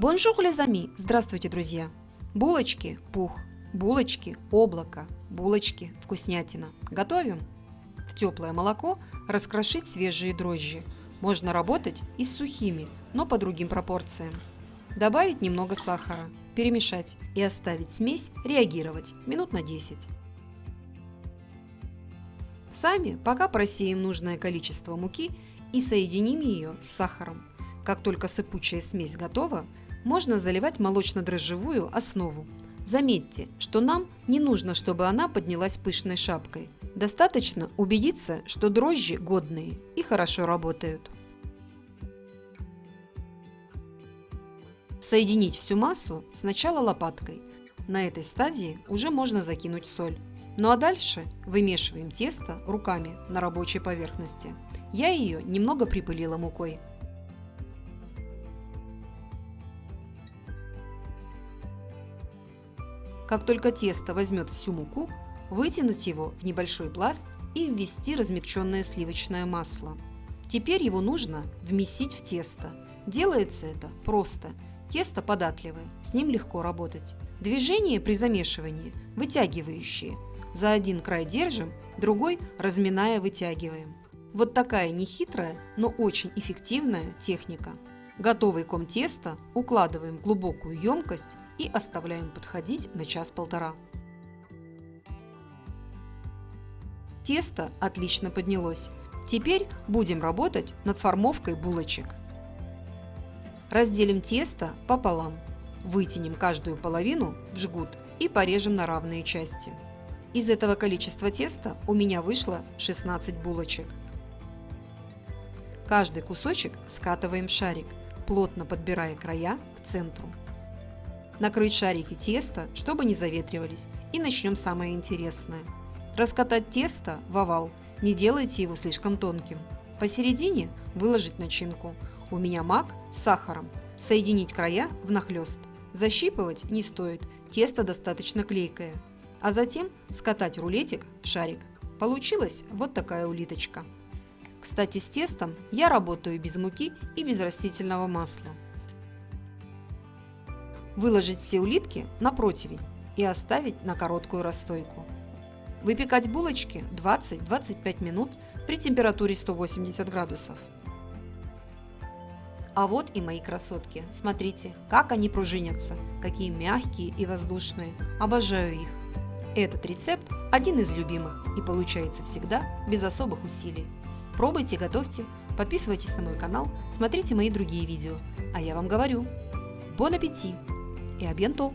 Bonjour les amis! Здравствуйте, друзья! Булочки – пух, булочки – облако, булочки – вкуснятина. Готовим! В теплое молоко раскрошить свежие дрожжи. Можно работать и с сухими, но по другим пропорциям. Добавить немного сахара, перемешать и оставить смесь реагировать минут на 10. Сами пока просеем нужное количество муки и соединим ее с сахаром. Как только сыпучая смесь готова, можно заливать молочно-дрожжевую основу. Заметьте, что нам не нужно, чтобы она поднялась пышной шапкой. Достаточно убедиться, что дрожжи годные и хорошо работают. Соединить всю массу сначала лопаткой. На этой стадии уже можно закинуть соль. Ну а дальше вымешиваем тесто руками на рабочей поверхности. Я ее немного припылила мукой. Как только тесто возьмет всю муку, вытянуть его в небольшой пласт и ввести размягченное сливочное масло. Теперь его нужно вмесить в тесто. Делается это просто. Тесто податливое, с ним легко работать. Движения при замешивании вытягивающие. За один край держим, другой разминая вытягиваем. Вот такая нехитрая, но очень эффективная техника. Готовый ком теста укладываем в глубокую емкость и оставляем подходить на час-полтора. Тесто отлично поднялось. Теперь будем работать над формовкой булочек. Разделим тесто пополам, вытянем каждую половину в жгут и порежем на равные части. Из этого количества теста у меня вышло 16 булочек. Каждый кусочек скатываем в шарик плотно подбирая края к центру. Накрыть шарики теста, чтобы не заветривались. И начнем самое интересное. Раскатать тесто в овал, не делайте его слишком тонким. Посередине выложить начинку. У меня мак с сахаром. Соединить края внахлёст. Защипывать не стоит, тесто достаточно клейкое. А затем скатать рулетик в шарик. Получилась вот такая улиточка. Кстати, с тестом я работаю без муки и без растительного масла. Выложить все улитки на противень и оставить на короткую расстойку. Выпекать булочки 20-25 минут при температуре 180 градусов. А вот и мои красотки. Смотрите, как они пружинятся, какие мягкие и воздушные. Обожаю их. Этот рецепт один из любимых и получается всегда без особых усилий. Пробуйте, готовьте, подписывайтесь на мой канал, смотрите мои другие видео. А я вам говорю, бон аппетит и абьянто!